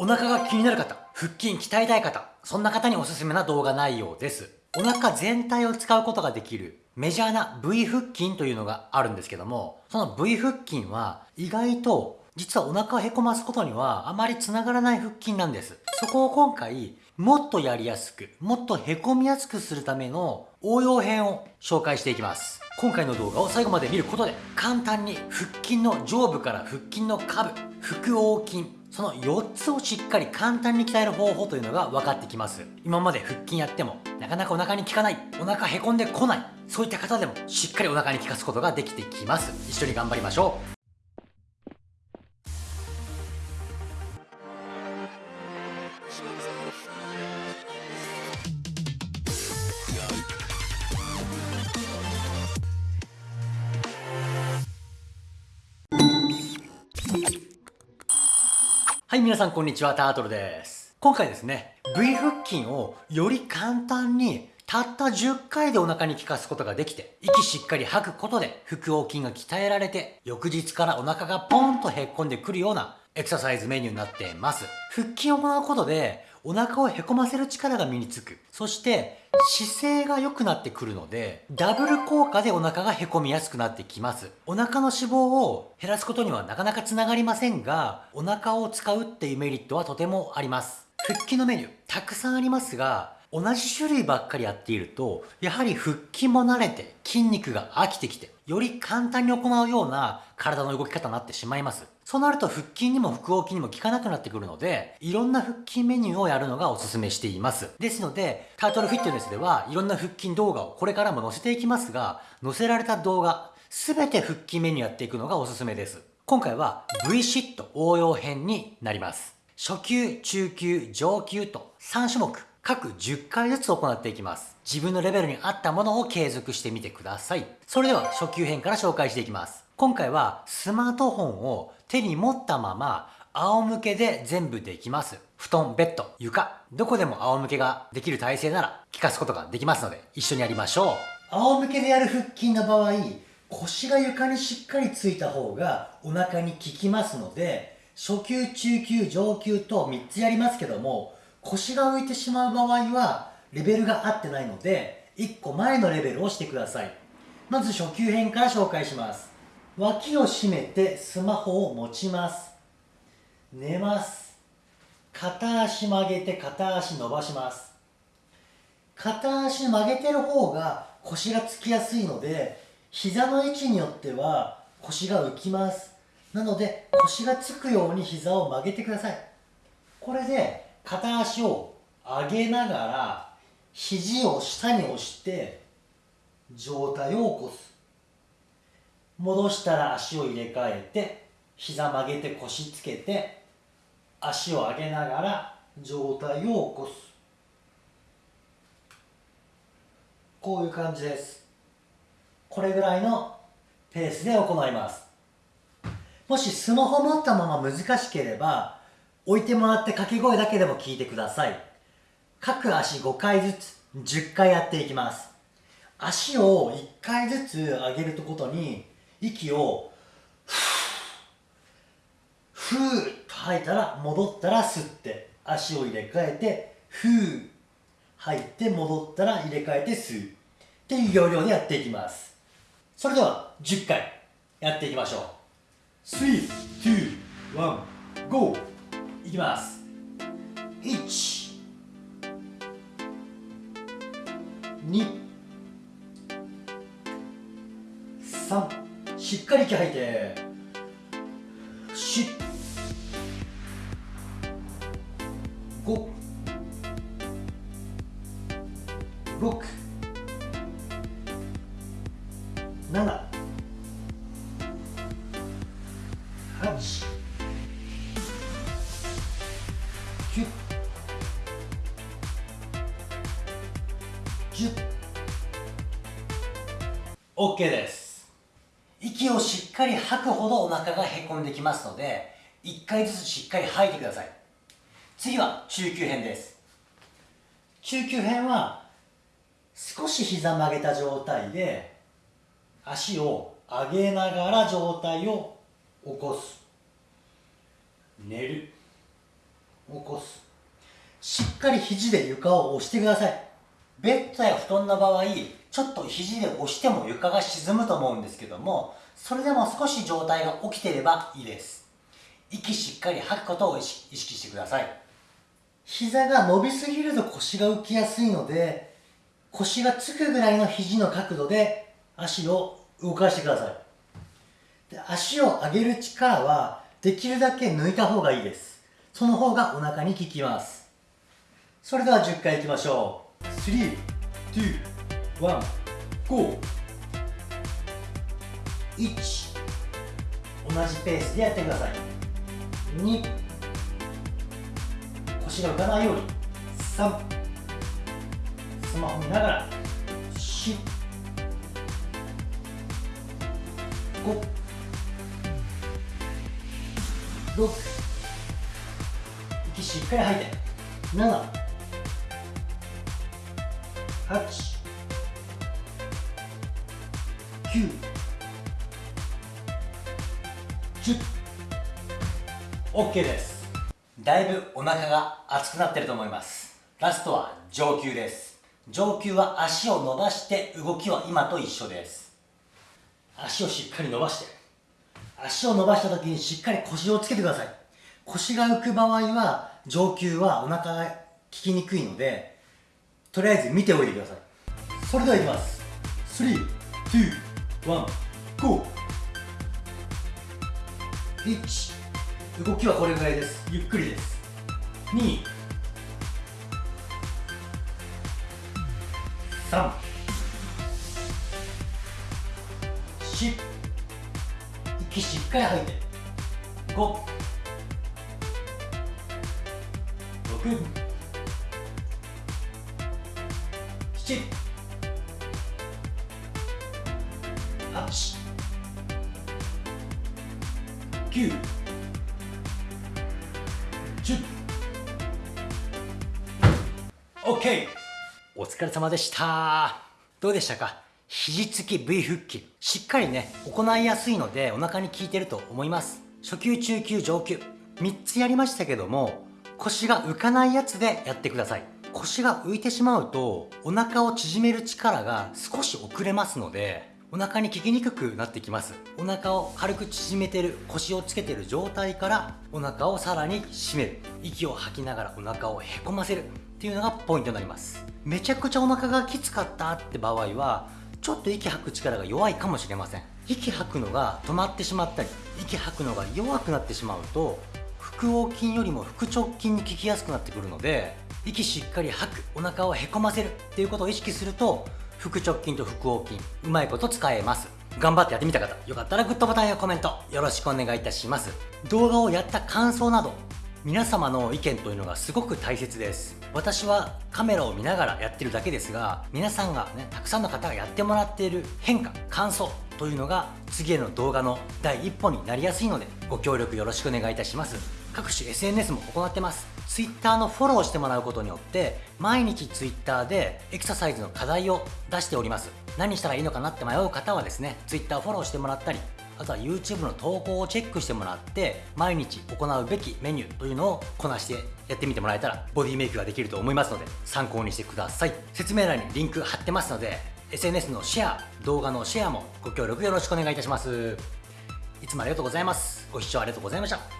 お腹が気になる方、腹筋鍛えたい方、そんな方におすすめな動画内容です。お腹全体を使うことができるメジャーな V 腹筋というのがあるんですけども、その V 腹筋は意外と実はお腹をへこますことにはあまり繋がらない腹筋なんです。そこを今回もっとやりやすく、もっとへこみやすくするための応用編を紹介していきます。今回の動画を最後まで見ることで簡単に腹筋の上部から腹筋の下部、腹横筋、その4つをしっかり簡単に鍛える方法というのが分かってきます。今まで腹筋やってもなかなかお腹に効かないお腹へこんでこないそういった方でもしっかりお腹に効かすことができてきます。一緒に頑張りましょう。はい、皆さんこんにちは、タートルです。今回ですね、V 腹筋をより簡単にたった10回でお腹に効かすことができて、息しっかり吐くことで腹横筋が鍛えられて、翌日からお腹がポンとへっこんでくるようなエクササイズメニューになっています。腹筋を行うことで、お腹をへこませる力が身につく。そして、姿勢が良くなってくるので、ダブル効果でお腹がへこみやすくなってきます。お腹の脂肪を減らすことにはなかなか繋がりませんが、お腹を使うっていうメリットはとてもあります。腹筋のメニュー、たくさんありますが、同じ種類ばっかりやっていると、やはり腹筋も慣れて筋肉が飽きてきて、より簡単に行うような体の動き方になってしまいます。そうなると腹筋にも腹横筋にも効かなくなってくるので、いろんな腹筋メニューをやるのがおすすめしています。ですので、タートルフィットネスではいろんな腹筋動画をこれからも載せていきますが、載せられた動画、すべて腹筋メニューやっていくのがおすすめです。今回は V シット応用編になります。初級、中級、上級と3種目各10回ずつ行っていきます。自分のレベルに合ったものを継続してみてください。それでは初級編から紹介していきます。今回はスマートフォンを手に持ったまま仰向けで全部できます。布団、ベッド、床、どこでも仰向けができる体勢なら効かすことができますので一緒にやりましょう。仰向けでやる腹筋の場合、腰が床にしっかりついた方がお腹に効きますので、初級、中級、上級と3つやりますけども、腰が浮いてしまう場合はレベルが合ってないので1個前のレベルをしてくださいまず初級編から紹介します脇を締めてスマホを持ちます。寝ます。片足曲げて片足伸ばします。片足曲げてる方が腰がつきやすいので膝の位置によっては腰が浮きます。なので腰がつくように膝を曲げてください。これで片足を上げながら肘を下に押して上体を起こす。戻したら足を入れ替えて膝曲げて腰つけて足を上げながら上体を起こすこういう感じですこれぐらいのペースで行いますもしスマホ持ったまま難しければ置いてもらって掛け声だけでも聞いてください。各足5回ずつ10回やっていきます。足を1回ずつ上げるとことに息をふーっと吐いたら戻ったら吸って足を入れ替えてふー吐いて戻ったら入れ替えて吸う。っていう要領でやっていきます。それでは10回やっていきましょう。3、2、1、GO! いきます。1 2 3しっかり息吐いて。し5 6 7 8 OK です。かり吐くほどお腹がへこんできますので1回ずつしっかり吐いてください。次は中級編です。中級編は少し膝曲げた状態で足を上げながら上体を起こす。寝る起こす。しっかり肘で床を押してください。ベッドや布団の場合ちょっと肘で押しても床が沈むと思うんですけどもそれでも少し状態が起きてればいいです。息しっかり吐くことを意識してください。膝が伸びすぎると腰が浮きやすいので腰がつくぐらいの肘の角度で足を動かしてください。で足を上げる力はできるだけ抜いた方がいいです。その方がお腹に効きます。それでは10回いきましょう。3、2、1、GO 1同じペースでやってください。2腰が浮かないように。3スマホ見ながら。4 5 6息しっかり吐いて。7 8 9 10 OK です。だいぶお腹が熱くなってると思います。ラストは上級です。上級は足を伸ばして動きは今と一緒です。足をしっかり伸ばして。足を伸ばした時にしっかり腰をつけてください。腰が浮く場合は上級はお腹が効きにくいのでとりあえず見ておいてください。それではいきます。321 GO 1動きはこれぐらいです。ゆっくりです。2 3 4息しっかり吐いて。5 6 7 8 9 10 OK お疲れ様でした。どうでしたか？肘つき V 腹筋。しっかりね行いやすいのでお腹に効いてると思います。初級中級上級。3つやりましたけども腰が浮かないやつでやってください。腰が浮いてしまうとお腹を縮める力が少し遅れますのでお腹に効きにくくなってきます。お腹を軽く縮めてる腰をつけてる状態からお腹をさらに締める。息を吐きながらお腹をへこませるっていうのがポイントになります。めちゃくちゃお腹がきつかったって場合はちょっと息吐く力が弱いかもしれません。息吐くのが止まってしまったり息吐くのが弱くなってしまうと腹横筋よりも腹直筋に効きやすくなってくるので息しっかり吐くお腹をへこませるっていうことを意識すると腹直筋と腹横筋うまいこと使えます。頑張ってやってみた方よかったらグッドボタンやコメントよろしくお願いいたします。動画をやった感想など皆様の意見というのがすごく大切です。私はカメラを見ながらやってるだけですが皆さんがねたくさんの方がやってもらっている変化感想というのが次への動画の第一歩になりやすいのでご協力よろしくお願いいたします。各種 SNS も行ってます。Twitter のフォローしてもらうことによって毎日 Twitter でエクササイズの課題を出しております。何したらいいのかなって迷う方はですね Twitter フォローしてもらったりあとは YouTube の投稿をチェックしてもらって毎日行うべきメニューというのをこなしてやってみてもらえたらボディメイクができると思いますので参考にしてください。説明欄にリンク貼ってますので SNS のシェア動画のシェアもご協力よろしくお願いいたします。いつもありがとうございます。ご視聴ありがとうございました。